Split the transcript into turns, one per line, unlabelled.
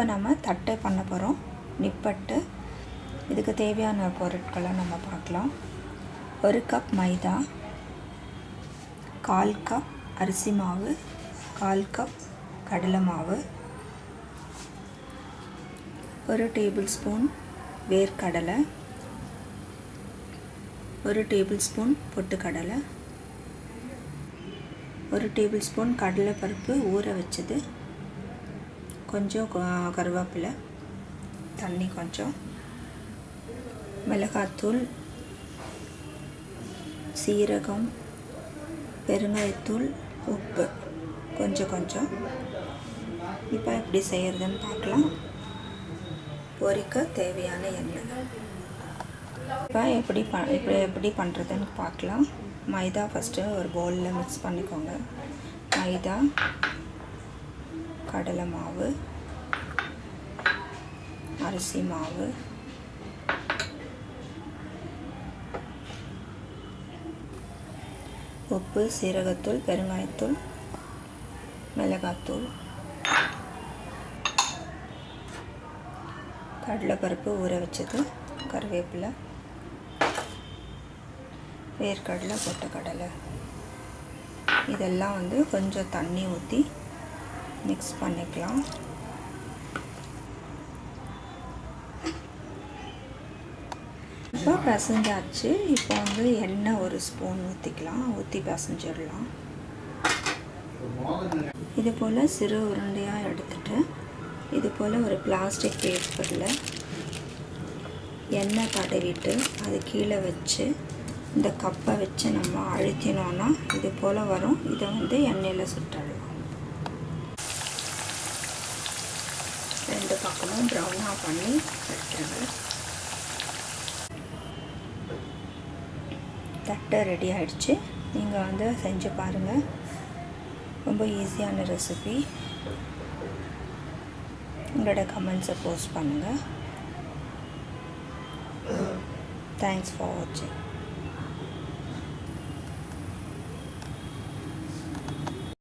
இப்போ நம்ம தட்டை பண்ண போகிறோம். நிப்பட்டு. இதுக்கு தேவையான பொருட்களை நம்ம பார்க்கலாம். ஒரு கப் மைதா. கால் கப் அரிசி மாவு. கால் கப் கடலை மாவு. ஒரு டேபிள் ஸ்பூன் வேர்க்கடலை. ஒரு டேபிள் ஸ்பூன் பொட்டுக்கடலை. ஒரு டேபிள் ஸ்பூன் கடலைப்பருப்பு ஊற வச்சது. கொஞ்சம் கருவேப்பிலை தண்ணி கொஞ்சம் மிளகாத்தூள் சீரகம் பெருங்காயத்தூள் உப்பு கொஞ்சம் கொஞ்சம். இப்போ எப்படி செய்கிறதுன்னு பார்க்கலாம். பொரிக்க தேவையான எண்ணெய். இப்போ எப்படி ப இப்போ எப்படி பண்ணுறதுன்னு பார்க்கலாம். மைதா ஃபஸ்ட்டு ஒரு பவுலில் மிக்ஸ் பண்ணிக்கோங்க. மைதா கடலை மாவு அரிசி மாவு உப்பு சீரகத்தூள் பெருங்காயத்தூள் மிளகாத்தூள் கடலைப்பருப்பு ஊற வச்சது கருவேப்பிலை வேர்க்கடலை பொட்டுக்கடலை. இதெல்லாம் வந்து கொஞ்சம் தண்ணி ஊற்றி மிக்ஸ் பண்ணிக்கலாம். இப்போ பசஞ்சாச்சு. இப்போ வந்து எண்ணெய் ஒரு ஸ்பூன் ஊற்றிக்கலாம் ஊற்றி பிசைஞ்சிடலாம். இது போல் சிறு உருண்டையாக எடுத்துட்டு இது போல் ஒரு பிளாஸ்டிக் பேப்பரில் எண்ணெய் தடவிட்டு அது கீழே வச்சு இந்த கப்பை வச்சு நம்ம அழுத்தினோன்னா இது போல் வரும். இதை வந்து எண்ணெயில் சுட்டலாம் ரெண்டு பக்கமும் ப்ரௌனாக பண்ணி எடுத்துருங்க தட்டை ரெடி ஆகிடுச்சு நீங்கள் வந்து செஞ்சு பாருங்கள் ரொம்ப ஈஸியான ரெசிபி உங்களோட கமெண்ட்ஸை போஸ்ட் பண்ணுங்கள் தேங்க்ஸ் ஃபார் வாட்சிங்